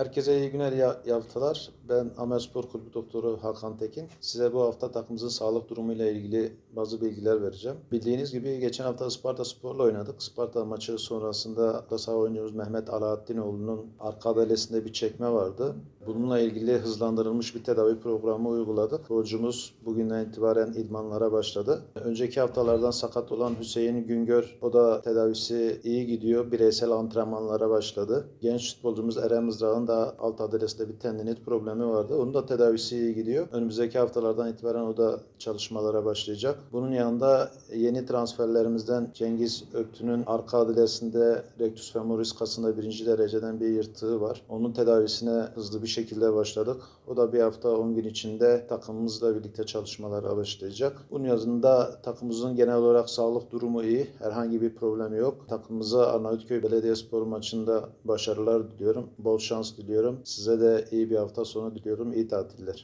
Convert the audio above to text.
Herkese iyi günler, haftalar. Ben Amer Spor Kulübü Doktoru Hakan Tekin. Size bu hafta takımımızın sağlık durumuyla ilgili bazı bilgiler vereceğim. Bildiğiniz gibi geçen hafta Isparta Spor'la oynadık. Isparta maçı sonrasında da sağ oyuncumuz Mehmet Alaaddinoğlu'nun arka adalesinde bir çekme vardı. Bununla ilgili hızlandırılmış bir tedavi programı uyguladık. Futbolcumuz bugünden itibaren idmanlara başladı. Önceki haftalardan sakat olan Hüseyin Güngör, o da tedavisi iyi gidiyor. Bireysel antrenmanlara başladı. Genç futbolcumuz Eren Mızrak'ın da alt adresinde bir tendinit problemi vardı. Onun da tedavisi iyi gidiyor. Önümüzdeki haftalardan itibaren o da çalışmalara başlayacak. Bunun yanında yeni transferlerimizden Cengiz Öktü'nün arka adresinde rectus femoris kasında birinci dereceden bir yırtığı var. Onun tedavisine hızlı bir şekilde başladık. O da bir hafta 10 gün içinde takımımızla birlikte çalışmalara başlayacak. Bunun yanında takımımızın genel olarak sağlık durumu iyi. Herhangi bir problem yok. Takımımıza Arnavutköy Belediyespor maçında başarılar diliyorum. Bol şans diliyorum. Size de iyi bir hafta sonu diliyorum. İyi tatiller.